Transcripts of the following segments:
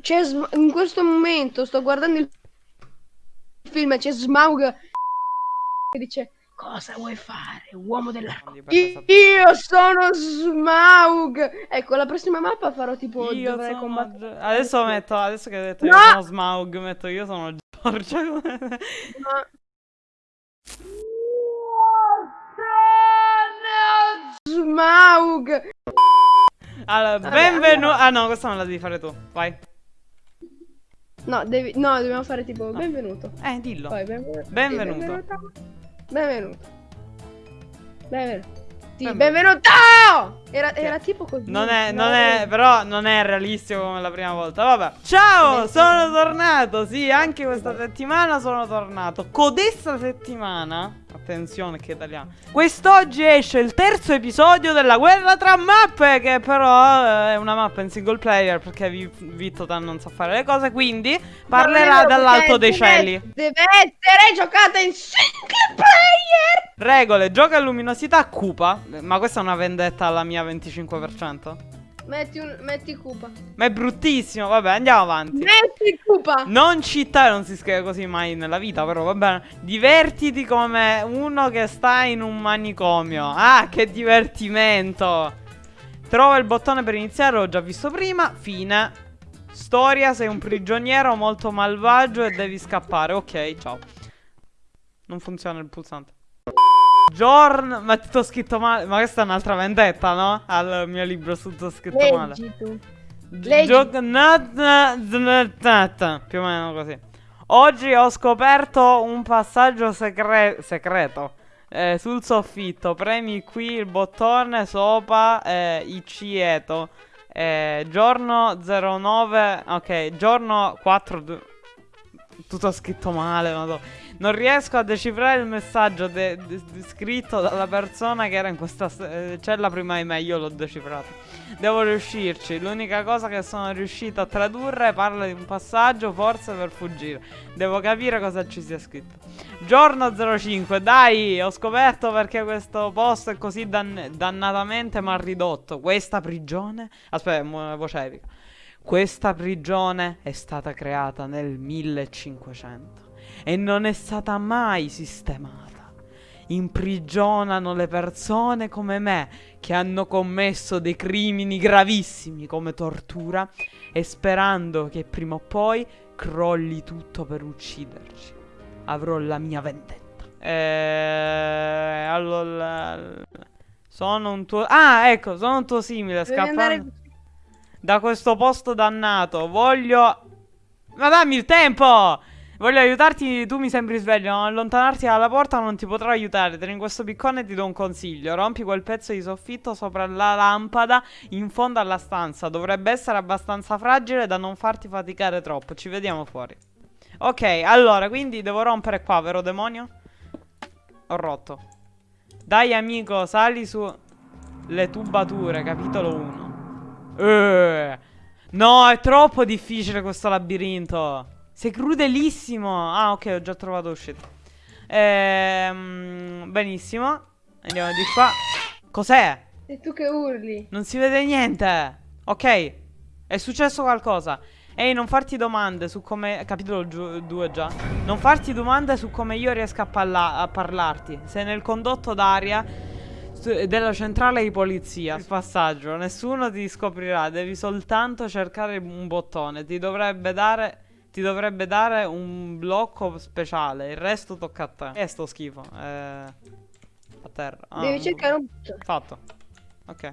C'è in questo momento sto guardando il film, c'è Smaug che dice cosa vuoi fare, uomo della Non di Io, sono Smaug. Ecco, la prossima mappa farò tipo Io dovrei sono combattere. Adesso metto, adesso che hai detto No! io sono Smaug, metto io sono Giorgia. Ma- Smaug. Allora, benvenuto. Ah no, questa me la devi fare tu. Vai. No, devi... no, dobbiamo fare tipo benvenuto. Eh, dillo. Poi benvenuto. Benvenuto. Benvenuto. Benvenuto. Benvenuto. Sì, Benvenuto. benvenuto! Era, era tipo così. Non è, no? non è, però non è realistico come la prima volta. Vabbè. Ciao, Beh, sono tornato. Sì, anche questa settimana sono tornato. Codesta settimana. Attenzione che italiano. Quest'oggi esce il terzo episodio della guerra tra mappe. Che però eh, è una mappa in single player. Perché Vi- Vittotan non sa fare le cose. Quindi parlerà dall'alto dei cieli. Deve essere giocata in single player! Regole, gioca a luminosità cupa. Ma questa è una vendetta alla mia 25%. Metti, un, metti Cupa. Ma è bruttissimo. Vabbè, andiamo avanti. Metti Cupa! Non cittare, non si scrive così mai nella vita, però va bene. Divertiti come uno che sta in un manicomio. Ah, che divertimento! Trova il bottone per iniziare, l'ho già visto prima. Fine. Storia, sei un prigioniero molto malvagio e devi scappare. Ok, ciao. Non funziona il pulsante. Giorno, ma tutto scritto male. Ma questa è un'altra vendetta, no? Al mio libro tutto scritto male. Tu. Leggi. Più o meno così. Oggi ho scoperto un passaggio segre- segreto. eh, sul soffitto. Premi qui il bottone sopra eh, Icieto. Eh, giorno 09. Ok, giorno 4. Tutto scritto male. madò. Non riesco a decifrare il messaggio de- de- scritto dalla persona che era in questa eh, cella prima di me. Io l'ho decifrato. Devo riuscirci. L'unica cosa che sono riuscito a tradurre parla di un passaggio, forse per fuggire. Devo capire cosa ci sia scritto. Giorno 05, dai, ho scoperto perché questo posto è così dan- dannatamente mal ridotto. Questa prigione. Aspetta, voce epica. Questa prigione è stata creata nel 1500 e non è stata mai sistemata. Imprigionano le persone come me che hanno commesso dei crimini gravissimi come tortura e sperando che prima o poi crolli tutto per ucciderci. Avrò la mia vendetta. Eh, allora sono un tuo Ah, ecco, sono un tuo simile, scappando da questo posto dannato. Voglio Ma dammi il tempo! Voglio aiutarti, tu mi sembri sveglio, non allontanarti dalla porta non ti potrò aiutare. In questo piccone ti do un consiglio. Rompi quel pezzo di soffitto sopra la lampada in fondo alla stanza. Dovrebbe essere abbastanza fragile da non farti faticare troppo. Ci vediamo fuori. Ok, allora, quindi devo rompere qua, vero demonio? Ho rotto. Dai amico, sali su le tubature, capitolo 1. Eh. No, è troppo difficile questo labirinto. Sei crudelissimo. Ah, ok, ho già trovato uscita. Ehm, benissimo. Andiamo di qua. Cos'è? E tu che urli. Non si vede niente. Ok. È successo qualcosa. Ehi, non farti domande su come. Capitolo 2 già. Non farti domande su come io riesca a, parla- a parlarti. Sei nel condotto d'aria della centrale di polizia. Il passaggio. Nessuno ti scoprirà. Devi soltanto cercare un bottone. Ti dovrebbe dare. Ti dovrebbe dare un blocco speciale. Il resto tocca a te. E sto schifo. Eh. A terra. Ah, Devi cercare un... Fatto. Ok.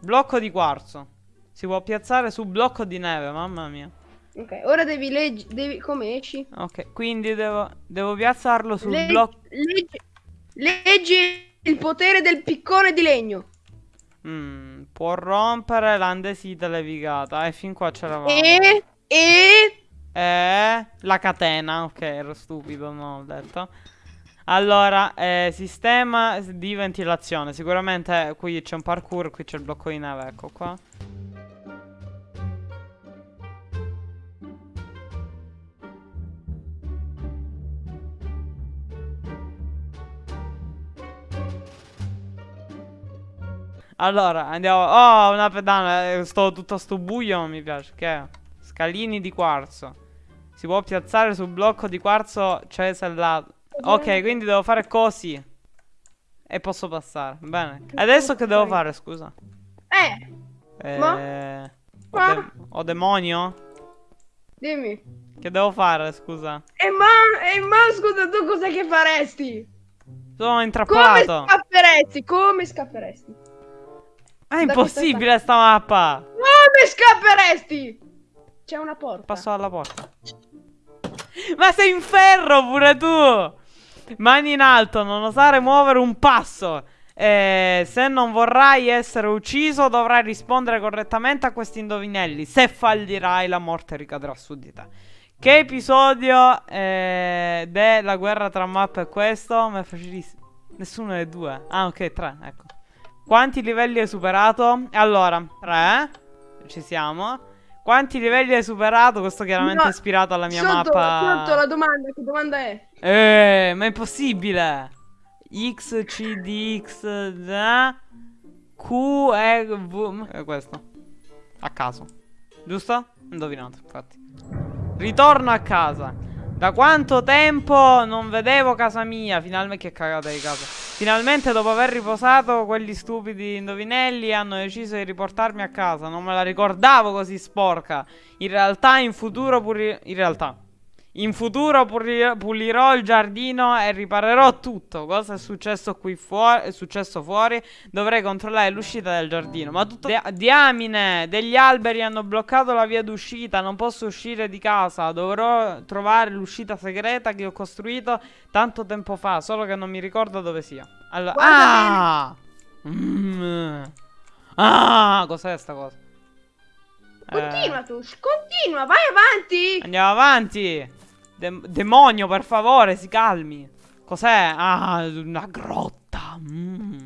Blocco di quarzo. Si può piazzare su blocco di neve, mamma mia. Ok, ora devi leggere... Devi... Come esci? Ok, quindi devo, devo piazzarlo sul Le- blocco. leggi... leggi il potere del piccone di legno. Mm, può rompere l'andesite levigata. E fin qua c'eravamo. E... E... Eh, la catena. Ok, ero stupido, non ho detto. Allora, eh, sistema di ventilazione. Sicuramente qui c'è un parkour, qui c'è il blocco di neve, ecco qua. Allora, andiamo. Oh, una pedana. eh, Sto tutto sto buio, non mi piace. Che è? Scalini di quarzo. Si può piazzare sul blocco di quarzo cesellato. Ok, quindi devo fare così. E posso passare. Bene. Adesso che devo fare, scusa? Eh, Eh, Ma? ho, Ma? de- ho demonio? dimmi. Che devo fare, scusa? E ma, e ma scusa, tu cos'è che faresti? Sono Come intrappolato. scapperesti? Come scapperesti? È da impossibile sta mappa. Come scapperesti? C'è una porta. Passo alla porta. Ma sei in ferro pure tu! Mani in alto, non osare muovere un passo. Eh, se non vorrai essere ucciso, dovrai rispondere correttamente a questi indovinelli. Se fallirai, la morte ricadrà su di te. Che episodio eh, della guerra tra mappe è questo? Ma è facilissimo. Nessuno dei due. Ah, ok, tre, ecco. Quanti livelli hai superato? Allora, tre. Ci siamo. Quanti livelli hai superato? Questo chiaramente No, è ispirato alla mia sotto, mappa. Sotto la domanda, che domanda è? Eh, ma è impossibile. X, C, D, X, Z, Q, E, V. È questo. A caso. Giusto? Indovinato, infatti. Ritorno a casa. Da quanto tempo non vedevo casa mia? Finalmente che cagata di casa. Finalmente dopo aver riposato quegli stupidi indovinelli hanno deciso di riportarmi a casa. Non me la ricordavo così sporca. In realtà in futuro pure in realtà in futuro puli- pulirò il giardino e riparerò tutto. Cosa è successo qui fuori? È successo fuori? Dovrei controllare l'uscita del giardino. Ma tutto. Dia- diamine! Degli alberi hanno bloccato la via d'uscita. Non posso uscire di casa. Dovrò trovare l'uscita segreta che ho costruito tanto tempo fa. Solo che non mi ricordo dove sia. Allora. Guarda Ah! Mm. Ah! Cos'è sta cosa? Eh. Continua tu, continua, vai avanti. Andiamo avanti. Dem- demonio, per favore, si calmi. Cos'è? Ah, una grotta. Mm.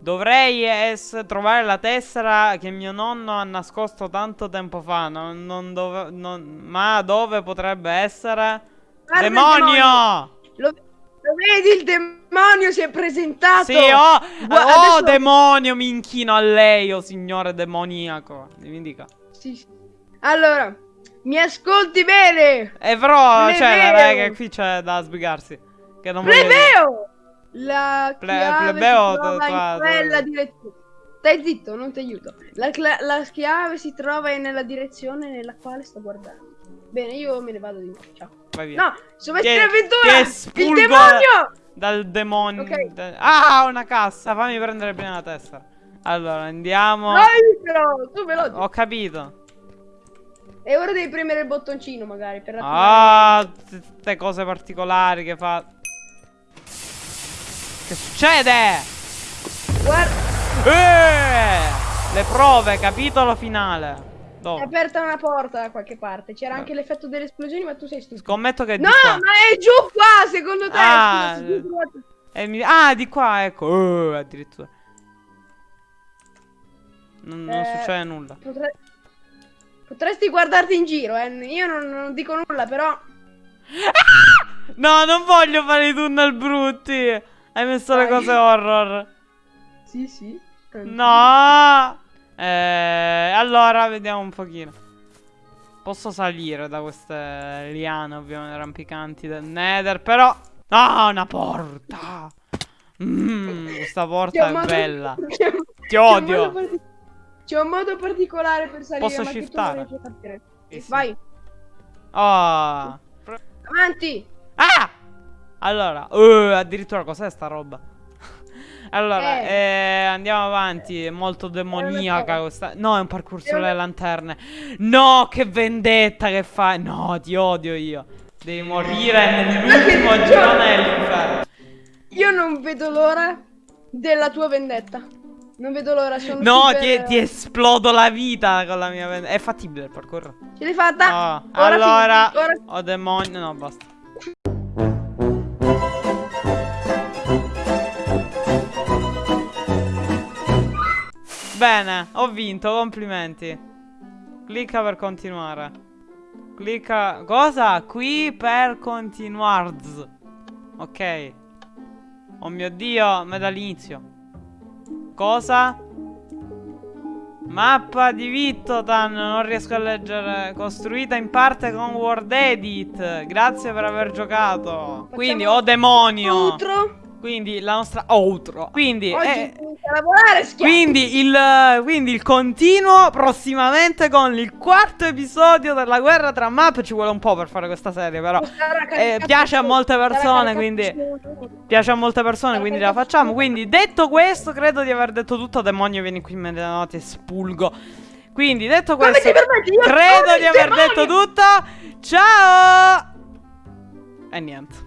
Dovrei trovare la tessera che mio nonno ha nascosto tanto tempo fa. Non, non dove- non- ma dove potrebbe essere? Guarda demonio! Lo, lo vedi, il demonio si è presentato. Sì, oh, Gua- oh adesso- demonio, mi inchino a lei, oh signore demoniaco. Mi dica. Sì, sì. Allora, mi ascolti bene. E però, Plebeo! cioè, che qui c'è da sbrigarsi. Che non Plebeo! La Ple- chiave plebeo, si trova in quella direzione. Stai zitto, non ti aiuto. La, la chiave si trova nella direzione nella quale sto guardando. Bene, io me ne vado di. Ciao. Vai via. No, ti avventura! Il demonio! Dal demonio. Ok. da- Ah, una cassa. Fammi prendere prima la testa. Allora, andiamo. Però, tu veloce. Ho capito. E ora devi premere il bottoncino, magari, per attivare. Ah, queste cose particolari che fa. Che succede? Guarda, Eh! Le prove, capitolo finale. è Dove? aperta una porta da qualche parte. C'era Eh. anche l'effetto delle esplosioni, ma tu sei stupido. Scommetto che è No, qua. ma è giù qua, secondo te. Ah, scusa, mi- Ah, di qua, ecco. Oh, addirittura. Non, non Eh, succede nulla. Potre- Potresti guardarti in giro, eh. Io non, non dico nulla, però. No, non voglio fare i tunnel brutti. Hai messo le Dai. cose horror. Sì, sì. No. Eh, allora, vediamo un pochino. Posso salire da queste liane, ovviamente, rampicanti del Nether, però... Ah, una porta. Mm, questa porta è bella. Ti odio. C'è un modo particolare per salire, Posso ma che tu shiftare? non riesci a capire. Sì, sì. Vai, Oh. avanti. Ah! Allora, uh, addirittura cos'è sta roba? allora, Eh. eh, andiamo avanti. È molto demoniaca cosa. questa. No, è un parkour sulle lanterne. No, che vendetta che fai. No, ti odio io. Devi morire nell'ultimo girone dell'inferno. Io non vedo l'ora della tua vendetta. Non vedo l'ora, sono No, super- ti, ti esplodo la vita con la mia. È fattibile il parkour. Ce l'hai fatta? Ora allora, ora- ho demonio. No, basta. Bene, ho vinto, complimenti. Clicca per continuare. Clicca. Cosa? Qui per continuare. Ok. Oh mio dio, me dall'inizio. Cosa? Mappa di Vittotan, non riesco a leggere. Costruita in parte con Word Edit. Grazie per aver giocato. Quindi, oh demonio. Outro. Quindi la nostra outro. Quindi, Oggi eh, inizia a lavorare, quindi il, quindi il continuo prossimamente con il quarto episodio della guerra tra map. Ci vuole un po' per fare questa serie, però. Eh, piace a molte persone, quindi. Piace a molte persone, quindi la facciamo. Quindi, detto questo, credo di aver detto tutto. Demonio, vieni qui immediatamente e spulgo. Quindi, detto questo, credo di aver detto tutto. Ciao! E niente.